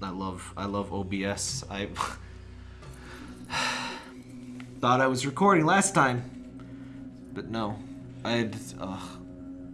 I love I love OBS. I thought I was recording last time, but no. I had ugh,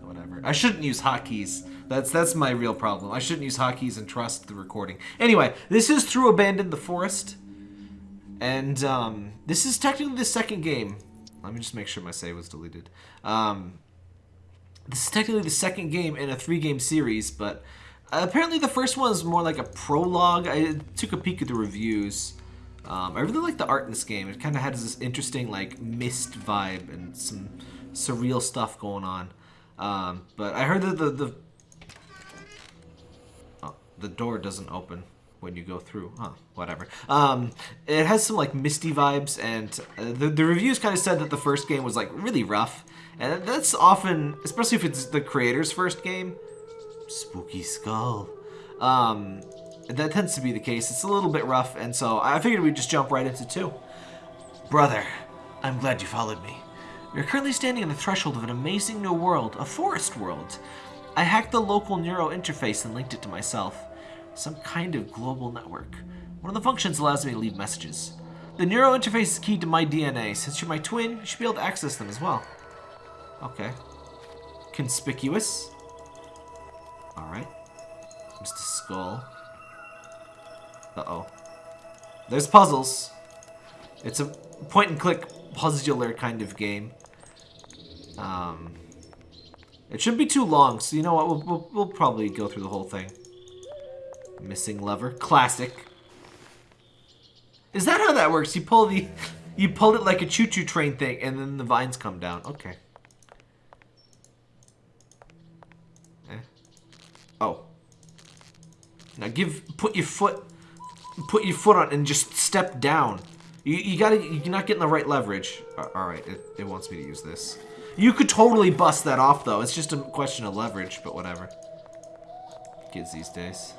whatever. I shouldn't use hotkeys. That's that's my real problem. I shouldn't use hotkeys and trust the recording. Anyway, this is through Abandoned the Forest, and um, this is technically the second game. Let me just make sure my save was deleted. Um, this is technically the second game in a three-game series, but apparently the first one is more like a prologue. I took a peek at the reviews. Um, I really like the art in this game. It kind of has this interesting like mist vibe and some surreal stuff going on. Um, but I heard that the the oh, the door doesn't open when you go through. Huh, whatever. Um, it has some like misty vibes, and uh, the the reviews kind of said that the first game was like really rough, and that's often, especially if it's the creator's first game. Spooky skull. Um, that tends to be the case. It's a little bit rough, and so I figured we'd just jump right into two. Brother, I'm glad you followed me. Are currently standing on the threshold of an amazing new world, a forest world. I hacked the local neuro interface and linked it to myself. Some kind of global network. One of the functions allows me to leave messages. The neuro interface is keyed to my DNA. Since you're my twin, you should be able to access them as well. Okay. Conspicuous. Alright. Mr. Skull. Uh-oh. There's puzzles. It's a point-and-click puzzler kind of game. Um, it shouldn't be too long, so you know what? We'll, we'll, we'll probably go through the whole thing. Missing lever. Classic. Is that how that works? You pull the... You pull it like a choo-choo train thing, and then the vines come down. Okay. Eh. Oh. Now give... Put your foot... Put your foot on and just step down. You, you gotta... You're not getting the right leverage. Alright, it, it wants me to use this. You could totally bust that off, though. It's just a question of leverage, but whatever. Kids these days.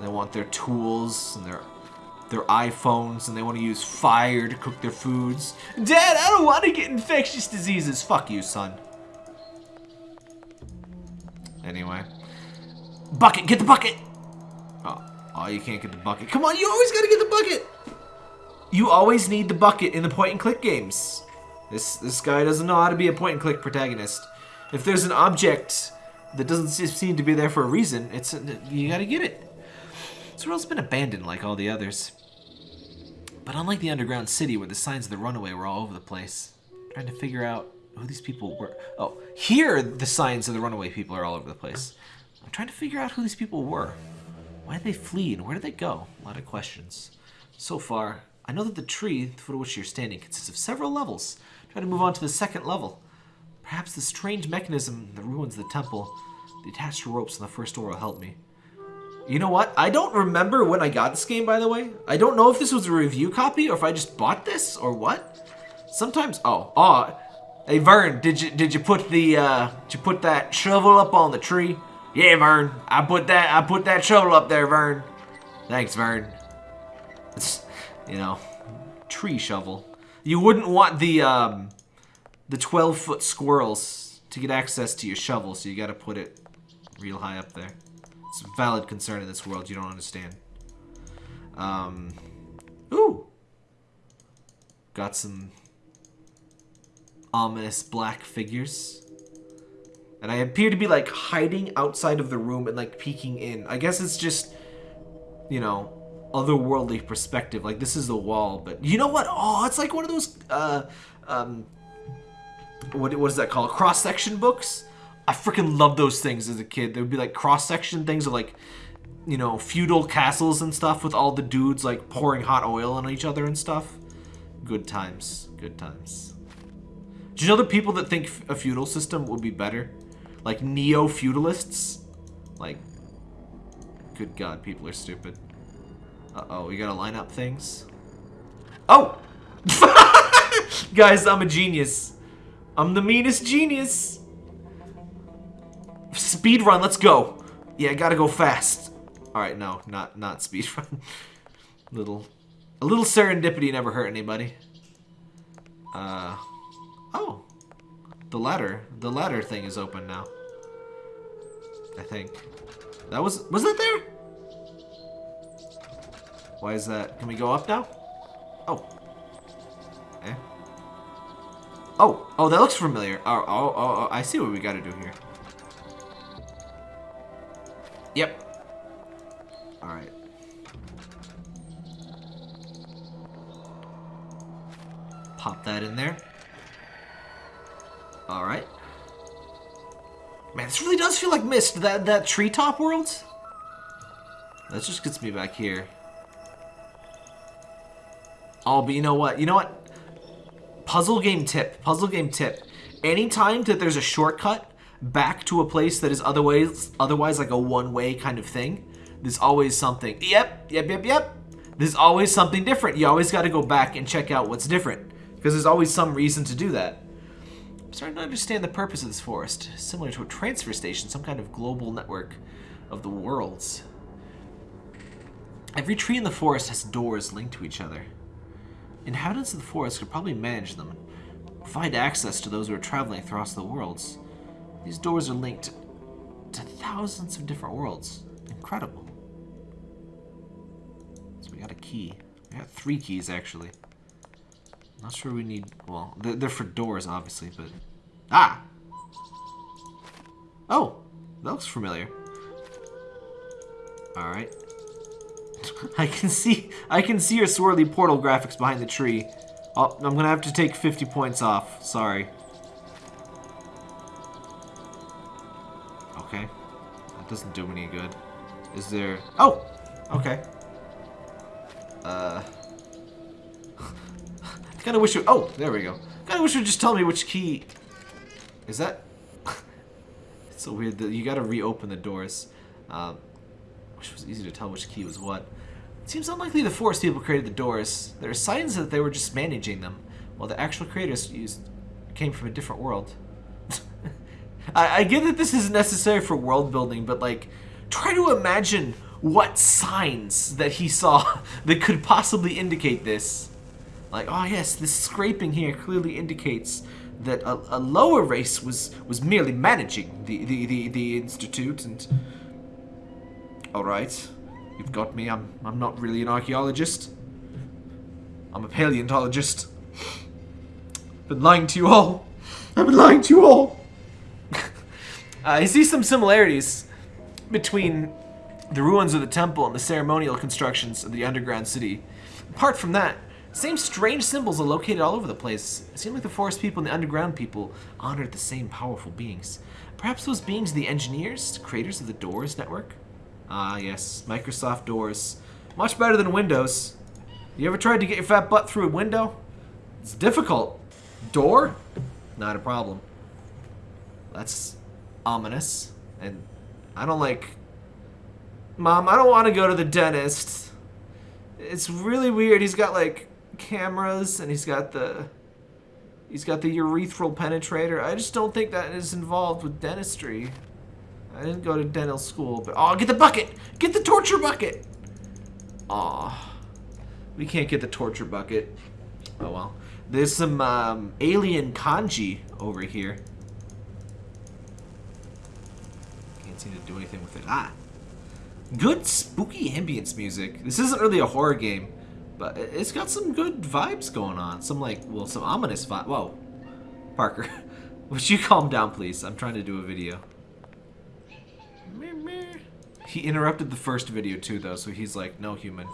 They want their tools and their their iPhones, and they want to use fire to cook their foods. Dad, I don't want to get infectious diseases. Fuck you, son. Anyway. Bucket, get the bucket! Oh, oh, you can't get the bucket. Come on, you always gotta get the bucket! You always need the bucket in the point-and-click games. This this guy doesn't know how to be a point-and-click protagonist. If there's an object that doesn't seem to be there for a reason, it's you gotta get it. This world's been abandoned like all the others. But unlike the underground city where the signs of the runaway were all over the place, trying to figure out who these people were. Oh, here the signs of the runaway people are all over the place. I'm trying to figure out who these people were. Why did they flee and where did they go? A lot of questions. So far, I know that the tree, the foot of which you're standing, consists of several levels. Try to move on to the second level. Perhaps the strange mechanism that ruins the temple, the attached ropes on the first door will help me. You know what? I don't remember when I got this game, by the way. I don't know if this was a review copy or if I just bought this or what. Sometimes, oh, oh, hey Vern, did you did you put the uh, did you put that shovel up on the tree? Yeah, Vern, I put that I put that shovel up there, Vern. Thanks, Vern. It's, you know, tree shovel. You wouldn't want the um, the 12 foot squirrels to get access to your shovel, so you got to put it real high up there. It's a valid concern in this world you don't understand. Um, ooh. Got some ominous black figures. And I appear to be like hiding outside of the room and like peeking in. I guess it's just, you know, otherworldly perspective. Like this is the wall, but you know what? Oh, it's like one of those, uh, um, what, what is that called? Cross-section books? I freaking loved those things as a kid. There would be like cross-section things of like, you know, feudal castles and stuff with all the dudes like pouring hot oil on each other and stuff. Good times. Good times. Do you know the people that think a feudal system would be better? Like neo-feudalists? Like, good god, people are stupid. Uh-oh, we gotta line up things. Oh! Guys, I'm a genius. I'm the meanest genius. Speed run, let's go. Yeah, I gotta go fast. Alright, no, not not speed run. little a little serendipity never hurt anybody. Uh oh. The ladder. The ladder thing is open now. I think. That was was that there? Why is that? Can we go up now? Oh. Eh. Oh, oh, that looks familiar. Oh, oh, oh, oh I see what we gotta do here. Yep. Alright. Pop that in there. Alright. Man, this really does feel like Myst, That, that treetop world? That just gets me back here. Oh, but you know what? You know what? Puzzle game tip. Puzzle game tip. Anytime that there's a shortcut back to a place that is otherwise otherwise like a one-way kind of thing, there's always something. Yep, yep, yep, yep. There's always something different. You always got to go back and check out what's different. Because there's always some reason to do that. I'm starting to understand the purpose of this forest. Similar to a transfer station, some kind of global network of the worlds. Every tree in the forest has doors linked to each other. Inhabitants of the forest could probably manage them, provide access to those who are traveling across the worlds. These doors are linked to thousands of different worlds. Incredible. So we got a key. We got three keys, actually. Not sure we need... Well, they're, they're for doors, obviously, but... Ah! Oh! That looks familiar. Alright. I can see I can see your swirly portal graphics behind the tree. Oh, I'm gonna have to take 50 points off. Sorry. Okay. That doesn't do me any good. Is there... Oh! Okay. Uh... Kinda wish it... Oh, there we go. Kinda wish it would just tell me which key... Is that... it's so weird that you gotta reopen the doors. Um, wish it was easy to tell which key was what. It seems unlikely the forest people created the doors. There are signs that they were just managing them, while the actual creators used came from a different world. I, I get that this is necessary for world building, but like, try to imagine what signs that he saw that could possibly indicate this. Like, oh yes, this scraping here clearly indicates that a, a lower race was was merely managing the the the, the institute and. All right. You've got me. I'm, I'm not really an archaeologist. I'm a paleontologist. I've been lying to you all. I've been lying to you all. uh, I see some similarities between the ruins of the temple and the ceremonial constructions of the underground city. Apart from that, same strange symbols are located all over the place. It seemed like the forest people and the underground people honored the same powerful beings. Perhaps those beings are the engineers, creators of the Doors network? Ah, yes. Microsoft Doors. Much better than Windows. You ever tried to get your fat butt through a window? It's difficult. Door? Not a problem. That's ominous. And I don't like... Mom, I don't want to go to the dentist. It's really weird. He's got, like, cameras, and he's got the... He's got the urethral penetrator. I just don't think that is involved with dentistry. I didn't go to dental school, but oh, get the bucket! Get the torture bucket! Aw, we can't get the torture bucket. Oh well. There's some um, alien kanji over here. Can't seem to do anything with it. Ah, good spooky ambience music. This isn't really a horror game, but it's got some good vibes going on. Some like, well, some ominous vibe. Whoa, Parker, would you calm down, please? I'm trying to do a video. He interrupted the first video too, though, so he's like, no human.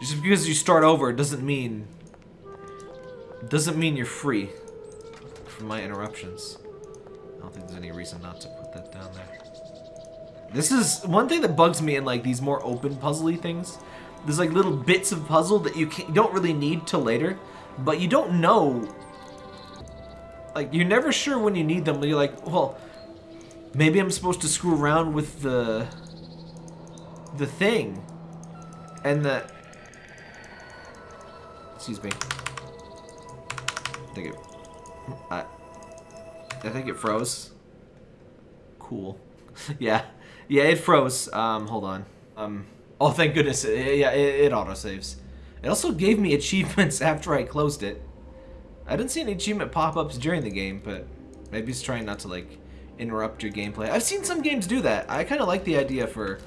Just because you start over doesn't mean... Doesn't mean you're free from my interruptions. I don't think there's any reason not to put that down there. This is one thing that bugs me in like these more open puzzly things. There's like little bits of puzzle that you, you don't really need till later, but you don't know. Like you're never sure when you need them. But you're like, well, maybe I'm supposed to screw around with the the thing. And the... Excuse me. I think it... I, I think it froze. Cool. yeah. Yeah, it froze. Um, hold on. Um, oh, thank goodness. Yeah, it, it auto-saves. It also gave me achievements after I closed it. I didn't see any achievement pop-ups during the game, but maybe it's trying not to, like, interrupt your gameplay. I've seen some games do that. I kind of like the idea for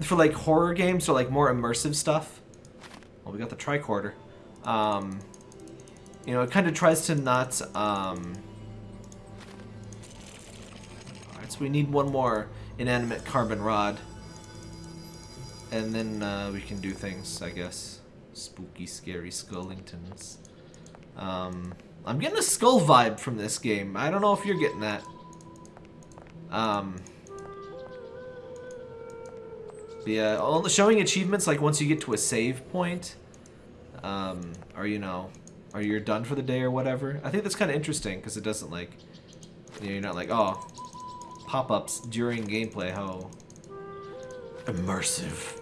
for like horror games or like more immersive stuff Well, we got the tricorder. Um, you know, it kind of tries to not... Um... Alright, so we need one more inanimate carbon rod. And then uh, we can do things, I guess. Spooky, scary Skullingtons. Um, I'm getting a skull vibe from this game. I don't know if you're getting that. Um, yeah, showing achievements like once you get to a save point, um, or you know, or you're done for the day or whatever. I think that's kind of interesting because it doesn't like, you know, you're not like, oh, pop-ups during gameplay. How immersive.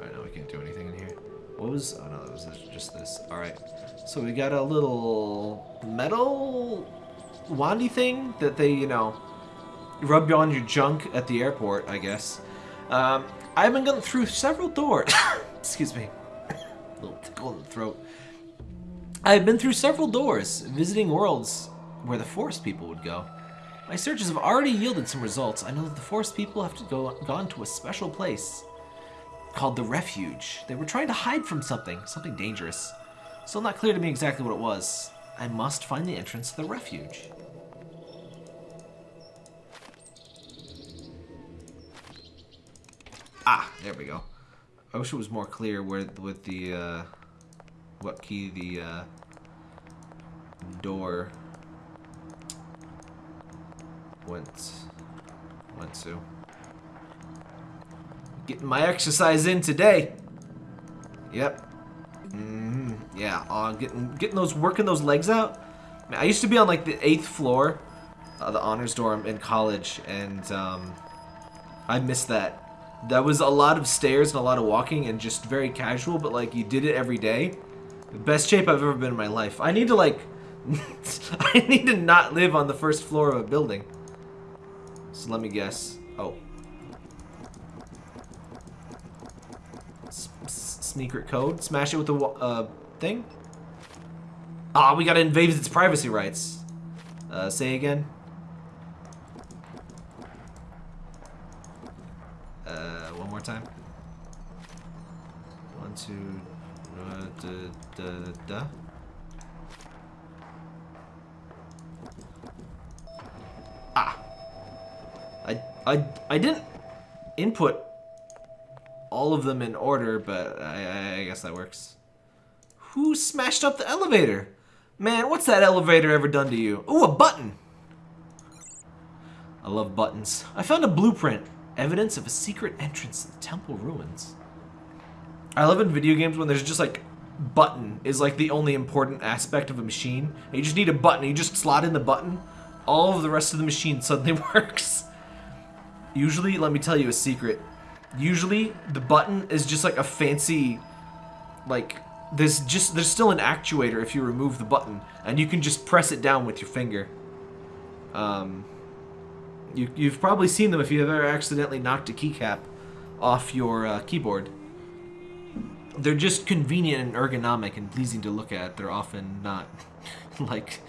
Alright, now we can't do anything in here. What was, oh no, that was just this. Alright, so we got a little metal wandy thing that they, you know, rub on your junk at the airport, I guess. Um, I've been going through several doors. Excuse me. a little tickle in the throat. I've been through several doors, visiting worlds where the forest people would go. My searches have already yielded some results. I know that the forest people have to go gone to a special place called the Refuge. They were trying to hide from something, something dangerous. Still not clear to me exactly what it was. I must find the entrance to the Refuge. Ah, there we go. I wish it was more clear where with the uh, what key the uh, door went went to. Getting my exercise in today. Yep. Mm Yeah. Uh, getting getting those working those legs out. Man, I used to be on like the eighth floor, uh, the honors dorm in college, and um, I missed that that was a lot of stairs and a lot of walking and just very casual, but like you did it every day. The best shape I've ever been in my life. I need to like, I need to not live on the first floor of a building. So let me guess. Oh. Secret code. Smash it with the uh, thing. Ah, we gotta invade its privacy rights. Uh, say again. Uh, one more time. One, two, uh, da, da, da. Ah! I, I, I didn't input all of them in order, but I, I guess that works. Who smashed up the elevator? Man, what's that elevator ever done to you? Ooh, a button! I love buttons. I found a blueprint. Evidence of a secret entrance to the temple ruins. I love in video games when there's just like button is like the only important aspect of a machine. You just need a button. You just slot in the button. All of the rest of the machine suddenly works. Usually, let me tell you a secret. Usually, the button is just like a fancy, like, there's just, there's still an actuator if you remove the button. And you can just press it down with your finger. Um, you, you've probably seen them if you've ever accidentally knocked a keycap off your uh, keyboard. They're just convenient and ergonomic and pleasing to look at. They're often not, like,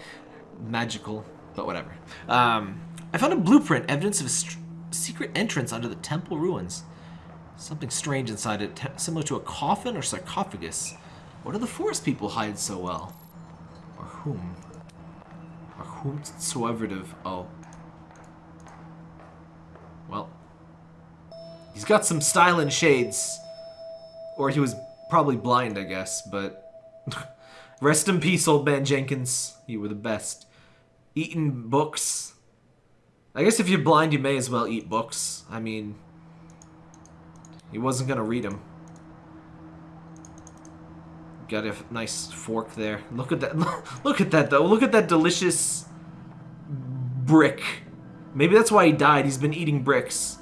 magical, but whatever. Um, I found a blueprint, evidence of a secret entrance under the temple ruins. Something strange inside it, similar to a coffin or sarcophagus. What do the forest people hide so well? Or whom? Or whomsoever of... Oh, well, he's got some style and shades. Or he was probably blind, I guess, but... Rest in peace, old man Jenkins. You were the best. Eating books. I guess if you're blind, you may as well eat books. I mean... He wasn't gonna read him. Got a nice fork there. Look at that. Look at that, though. Look at that delicious brick. Maybe that's why he died. He's been eating bricks.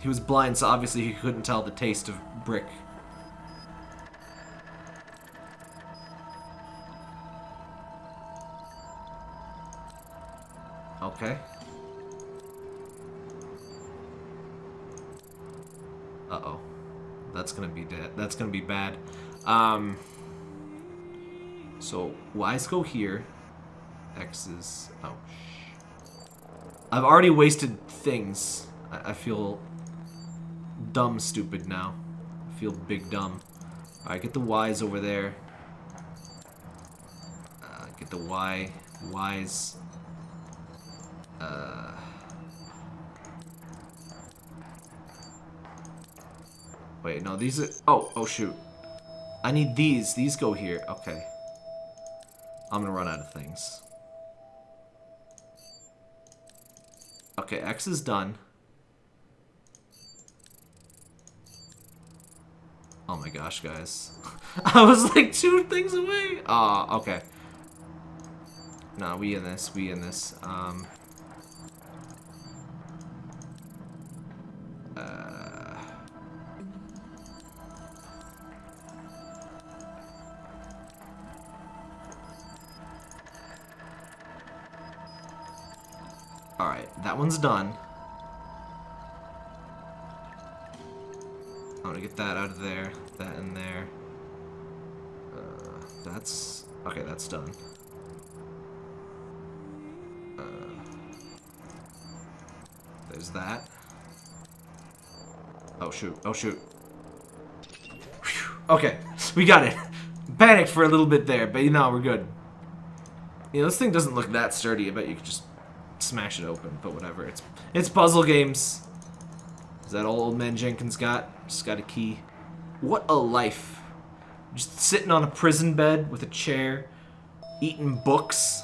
He was blind, so obviously he couldn't tell the taste of brick. Okay. Uh-oh. That's gonna be dead. That's gonna be bad. Um, so, Y's go here. X is... Oh, I've already wasted things. I, I feel dumb stupid now. feel big dumb. Alright, get the Ys over there. Uh, get the Y. Ys. Uh... Wait, no, these are... Oh, oh shoot. I need these. These go here. Okay. I'm gonna run out of things. Okay, X is done. Oh my gosh, guys. I was like two things away. Ah, uh, okay. Nah, we in this. We in this. Um... Alright, that one's done. I'm gonna get that out of there, that in there. Uh, that's... Okay, that's done. Uh, there's that. Oh shoot, oh shoot. Whew. Okay, we got it. Panicked for a little bit there, but you know, we're good. You know, this thing doesn't look that sturdy. I bet you could just smash it open, but whatever. It's it's puzzle games. Is that all old man Jenkins got? Just got a key. What a life. Just sitting on a prison bed with a chair, eating books.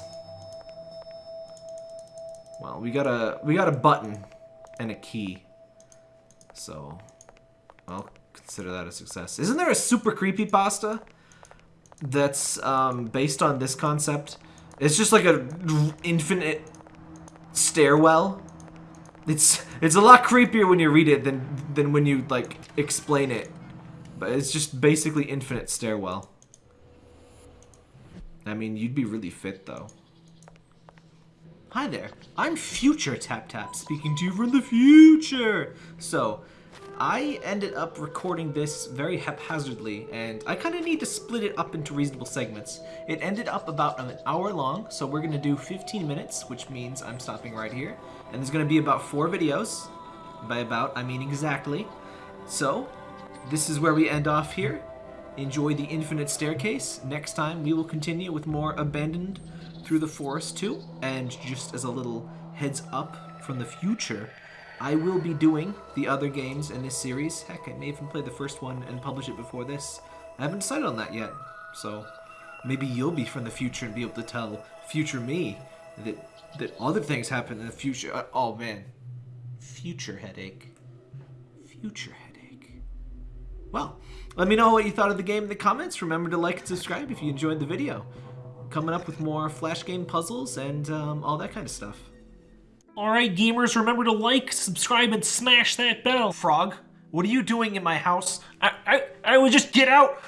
Well, we got a we got a button and a key. So, I'll consider that a success. Isn't there a super creepy pasta that's um, based on this concept? It's just like a infinite stairwell. It's it's a lot creepier when you read it than than when you like explain it. But it's just basically infinite stairwell. I mean, you'd be really fit though. Hi there, I'm Future Tap Tap, speaking to you from the future. So, I ended up recording this very haphazardly, and I kind of need to split it up into reasonable segments. It ended up about an hour long, so we're going to do 15 minutes, which means I'm stopping right here. And there's going to be about four videos. By about, I mean exactly. So, this is where we end off here. Enjoy the infinite staircase. Next time, we will continue with more Abandoned Through the Forest 2. And just as a little heads up from the future, I will be doing the other games in this series. Heck, I may even play the first one and publish it before this. I haven't decided on that yet, so maybe you'll be from the future and be able to tell future me that that other things happen in the future. Uh, oh man, future headache, future headache. Well, let me know what you thought of the game in the comments. Remember to like and subscribe if you enjoyed the video. Coming up with more flash game puzzles and um, all that kind of stuff. Alright, gamers, remember to like, subscribe, and smash that bell. Frog, what are you doing in my house? I, I, I would just get out.